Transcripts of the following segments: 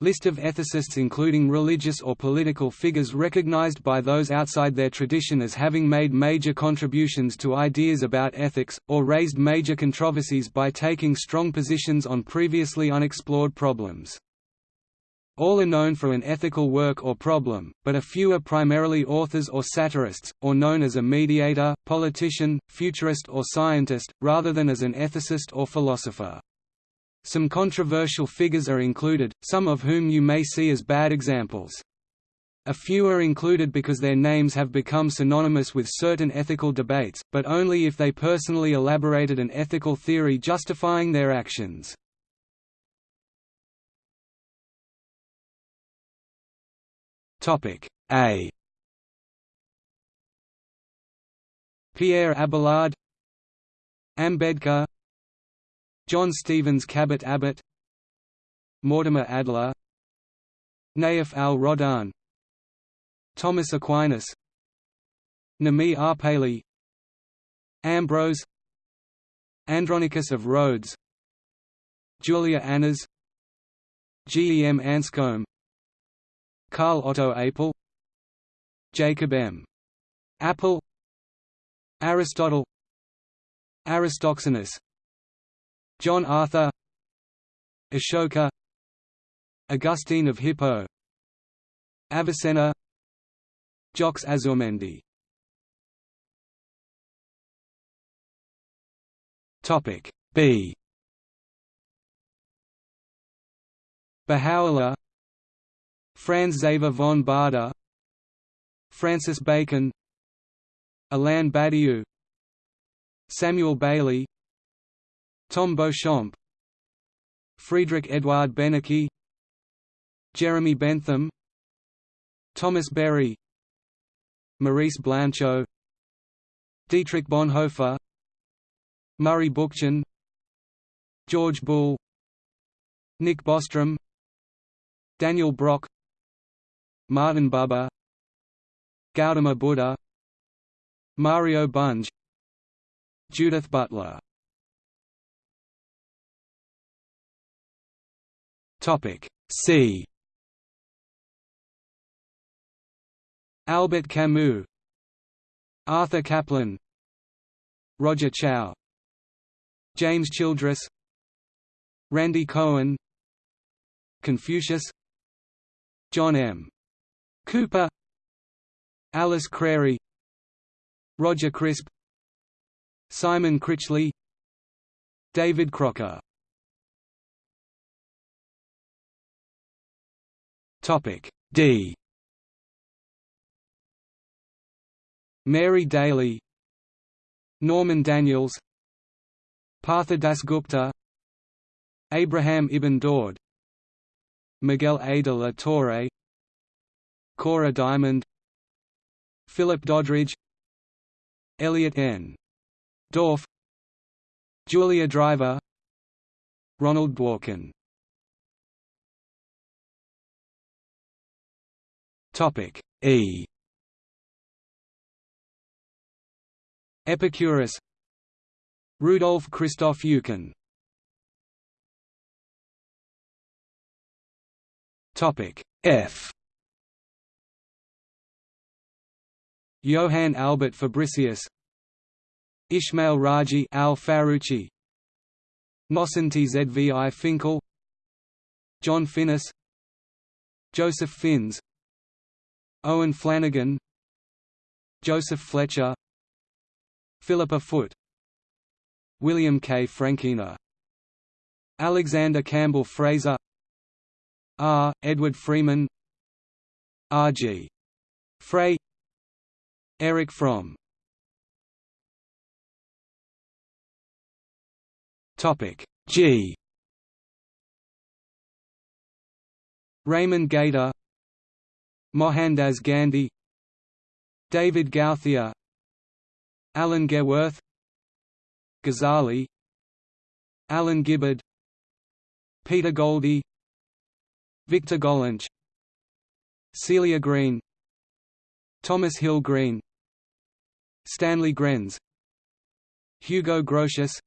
List of ethicists including religious or political figures recognized by those outside their tradition as having made major contributions to ideas about ethics, or raised major controversies by taking strong positions on previously unexplored problems. All are known for an ethical work or problem, but a few are primarily authors or satirists, or known as a mediator, politician, futurist or scientist, rather than as an ethicist or philosopher. Some controversial figures are included, some of whom you may see as bad examples. A few are included because their names have become synonymous with certain ethical debates, but only if they personally elaborated an ethical theory justifying their actions. A Pierre Abelard Ambedkar John Stevens Cabot Abbott Mortimer Adler Naif al-Rodhan Thomas Aquinas Nami Paley, Ambrose Andronicus of Rhodes Julia Annas G. E. M. Anscombe Karl Otto Apel Jacob M. Appel Aristotle Aristoxenus John Arthur Ashoka Augustine of Hippo Avicenna Jacques Azurmendi Topic B. Baha'u'llah Franz Xaver von Baader Francis Bacon Alain Badiou Samuel Bailey Tom Beauchamp Friedrich Eduard Benecke Jeremy Bentham Thomas Berry Maurice Blanchot Dietrich Bonhoeffer Murray Bookchin George Bull Nick Bostrom Daniel Brock Martin Buber Gautama Buddha Mario Bunge Judith Butler Topic. C. Albert Camus, Arthur Caplan, Roger Chow, James Childress, Randy Cohen, Confucius, John M. Cooper, Alice Crary, Roger Crisp, Simon Critchley, David Crocker Topic D. Mary Daly, Norman Daniels, Partha Dasgupta, Abraham Ibn Daud, Miguel A. de la Torre, Cora Diamond, Philip Doddridge, Elliot N. Dorff, Julia Driver, Ronald Dworkin Topic E. Epicurus Rudolf Christoph Eucken Topic F Johann Albert Fabricius Ismail Raji al Faruqi Nosson Tzvi Finkel John Finnis Joseph Fins Owen Flanagan Joseph Fletcher Philippa Foot William K. Frankena Alexander Campbell Fraser R. Edward Freeman R. G. Frey Erich Fromm G Raymond Gaita Mohandas Gandhi David Gauthier Alan Gewirth Ghazali Alan Gibbard Peter Goldie Victor Gollancz Celia Green Thomas Hill Green Stanley Grenz Hugo Grotius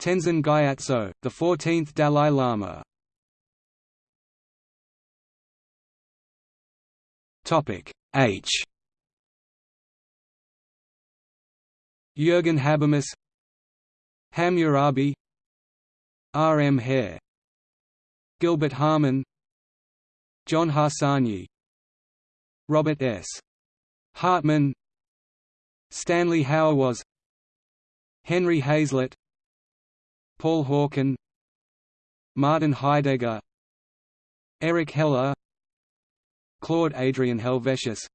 Tenzin Gyatso, the 14th Dalai Lama Topic H. Jürgen Habermas, Hammurabi, R. M. Hare, Gilbert Harman, John Harsanyi, Robert S. Hartman, Stanley Hauerwas, Henry Hazlitt, Paul Hawken, Martin Heidegger, Eric Heller, Claude Adrien Helvetius,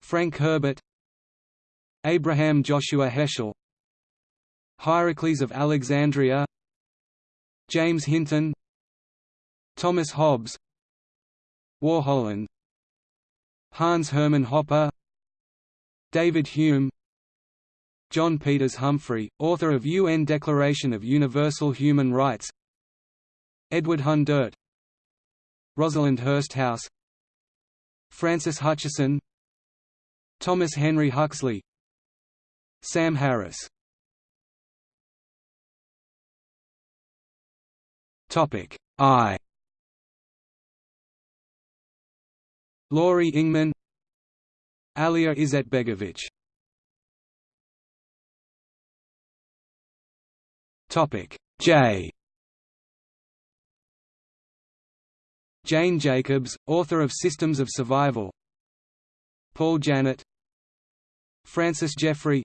Frank Herbert, Abraham Joshua Heschel, Hierocles of Alexandria, James Hinton, Thomas Hobbes, Warholland, Hans Hermann Hoppe David Hume, John Peters Humphrey, author of UN Declaration of Universal Human Rights Edward Hundert Rosalind Hursthouse Francis Hutcheson Thomas Henry Huxley Sam Harris. Topic I. Laurie Ingman Alija Izetbegovic. Topic J Jane Jacobs, author of Systems of Survival. Paul Janet Francis Jeffrey.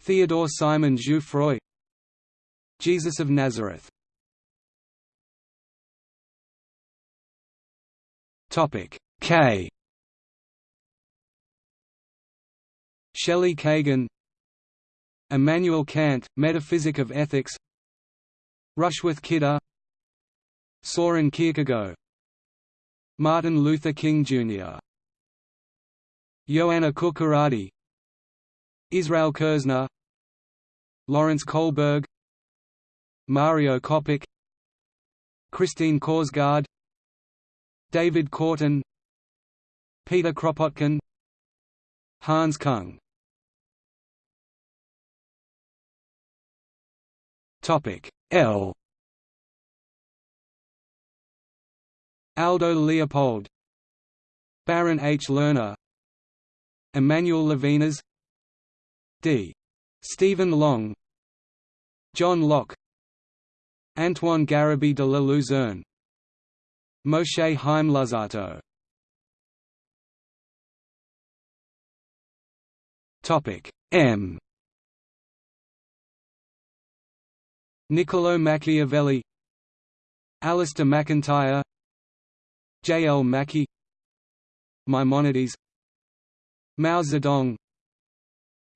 Theodore Simon Jouffroy. Jesus of Nazareth. K. Shelley Kagan. Immanuel Kant, Metaphysic of Ethics. Rushworth Kidder Soren Kierkegaard Martin Luther King Jr. Joanna Kucharadi Israel Kirzner Lawrence Kohlberg Mario Kopech Christine Korsgaard David Korten Peter Kropotkin Hans Kung L Aldo Leopold Barron H. Lerner Emmanuel Levinas D. Stephen Long John Locke Antoine Garaby de la Luzerne Moshe Chaim Luzzatto Topic M Niccolo Machiavelli Alasdair MacIntyre J. L. Mackie Maimonides Mao Zedong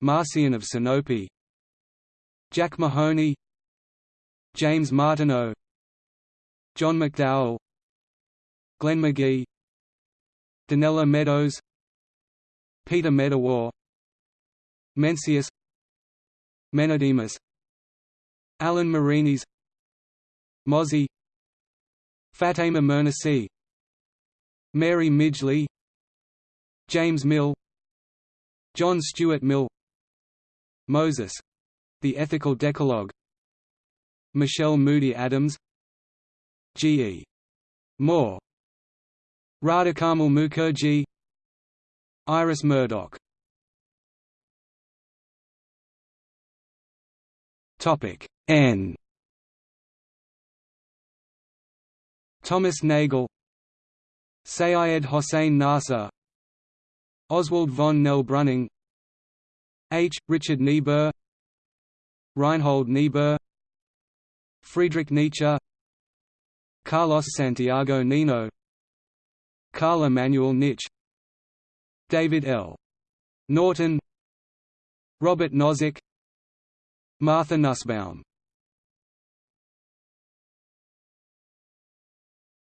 Marcion of Sinope Jack Mahoney James Martineau John McDowell Glenn McGee Donella Meadows Peter Medawar Mencius Menedemus Alan Marini's Mozi Fatemeh Mernissi Mary Midgley James Mill John Stuart Mill Moses — The Ethical Decalogue Michelle Moody Adams G. E. Moore Radhakamal Mukherjee Iris Murdoch N Thomas Nagel Sayed Hossein Nasr Oswald von Nell-Breuning H. Richard Niebuhr Reinhold Niebuhr Friedrich Nietzsche Carlos Santiago Nino Carl Emanuel Nitsch David L. Norton Robert Nozick Martha Nussbaum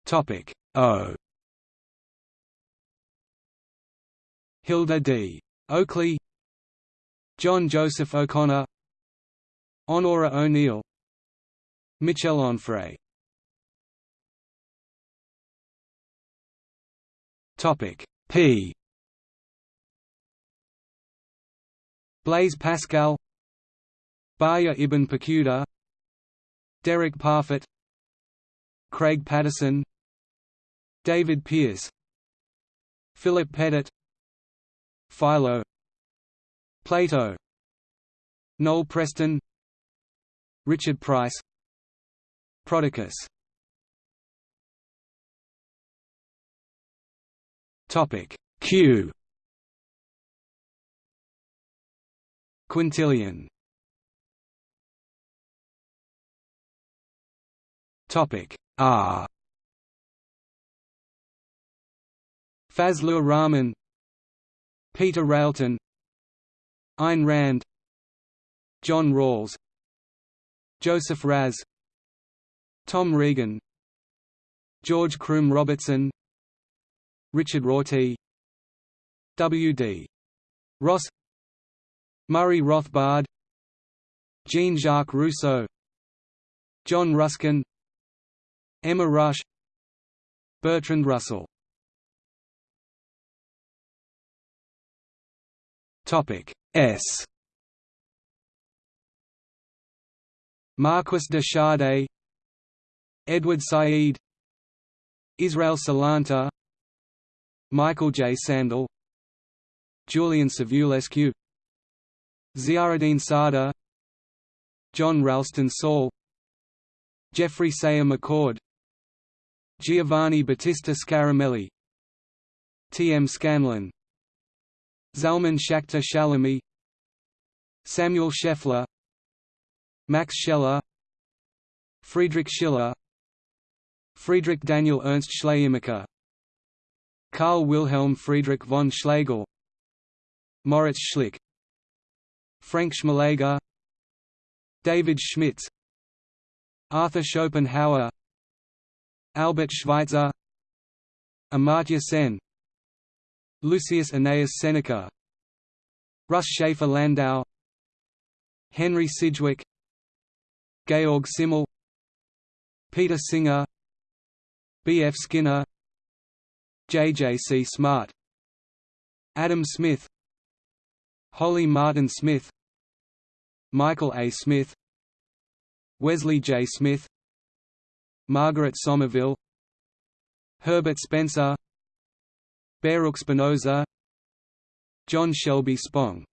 Topic O Hilda D. Oakley John Joseph O'Connor Onora O'Neill Michel Onfray Topic P Blaise Pascal Bahya ibn Paquda Derek Parfit Craig Patterson David Pearce Philip Pettit Philo Plato Noel Preston Richard Price Prodicus. Topic Q. Quintilian. Topic R. Fazlur Rahman Peter Railton Ayn Rand John Rawls Joseph Raz Tom Regan George Croom Robertson Richard Rorty W. D. Ross Murray Rothbard Jean-Jacques Rousseau John Ruskin Emma Rush Bertrand Russell Topic S Marquis de Sade Edward Said Israel Salanter Michael J. Sandel Julian Savulescu Ziauddin Sardar John Ralston Saul Jeffrey Sayre McCord Giovanni Battista Scaramelli T. M. Scanlon Zalman Schachter Shalomi Samuel Scheffler Max Scheler Friedrich Schiller Friedrich Daniel Ernst Schleiermacher Karl Wilhelm Friedrich von Schlegel Moritz Schlick Frank Schmalleger David Schmidtz Arthur Schopenhauer Albert Schweitzer Amartya Sen Lucius Annaeus Seneca Russ Shafer Landau Henry Sidgwick Georg Simmel Peter Singer B. F. Skinner J. J. C. Smart Adam Smith Holly Martin Smith Michael A. Smith Wesley J. Smith Margaret Somerville Herbert Spencer Baruch Spinoza John Shelby Spong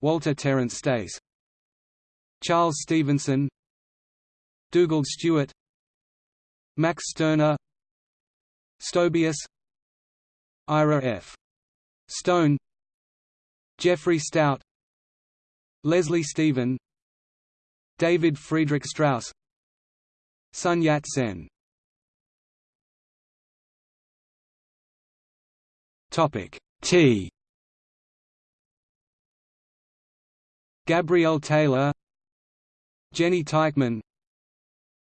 Walter Terence Stace Charles Stevenson Dugald Stewart Max Stirner Stobaeus Ira F. Stone Jeffrey Stout Leslie Stephen David Friedrich Strauss Sun Yat-sen T. Gabrielle Taylor Jenny Teichmann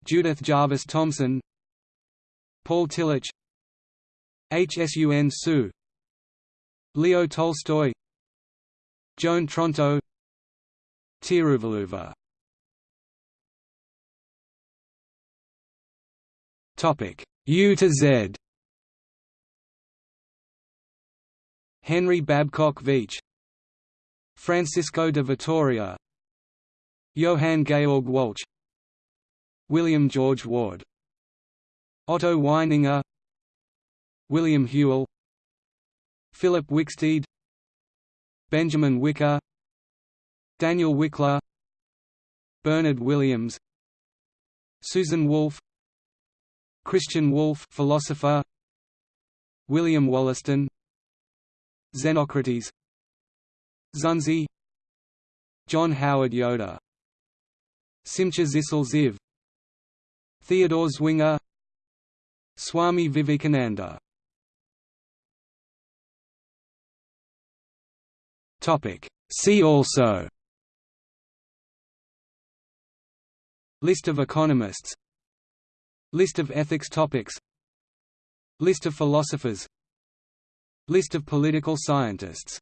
Judith Jarvis Thomson Paul Tillich Hsun Tsu Leo Tolstoy Joan Tronto Tiruvalluvar Topic. U to Z Henry Babcock Veatch Francisco de Vitoria Johann Georg Walch William George Ward Otto Weininger William Whewell Philip Wicksteed Benjamin Wiker Daniel Wikler Bernard Williams Susan Wolf Christian Wolff philosopher William Wollaston Xenocrates Xunzi John Howard Yoder Simcha Zissel Ziv Theodore Zwinger Swami Vivekananda. See also. List of economists. List of ethics topics. List of philosophers List of political scientists